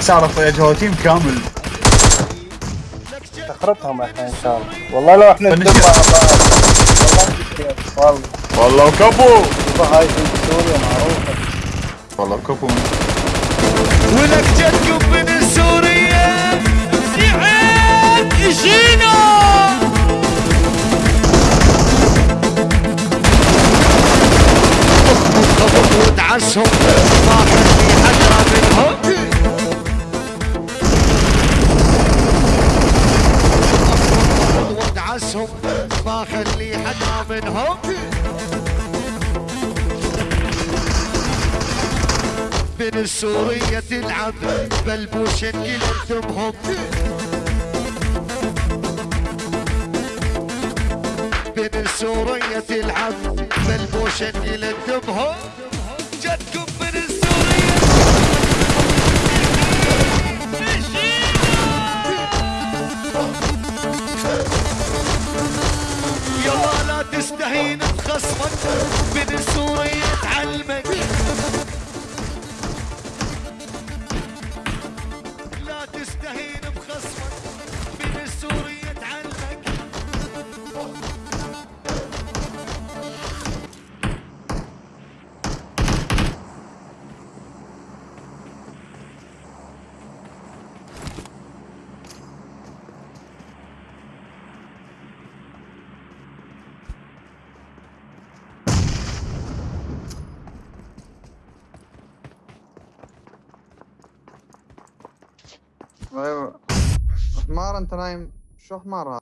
صارت يا تيم كامل. تخربهم إحنا إن شاء الله. والله لو إحنا فنش- ندم مع بعض والله والله كفو. هاي في سوريا معروفة. والله كفو. ولك جدكم من سوريا. زعيم يجينا خبط ودعسهم ما خلي حدا منهم. منهم من سوريا تلعب بلبوش كلهم من سوريا تلعب بلبوش كلهم جدكم أيوه. حمار انت نايم. شو حمار هذا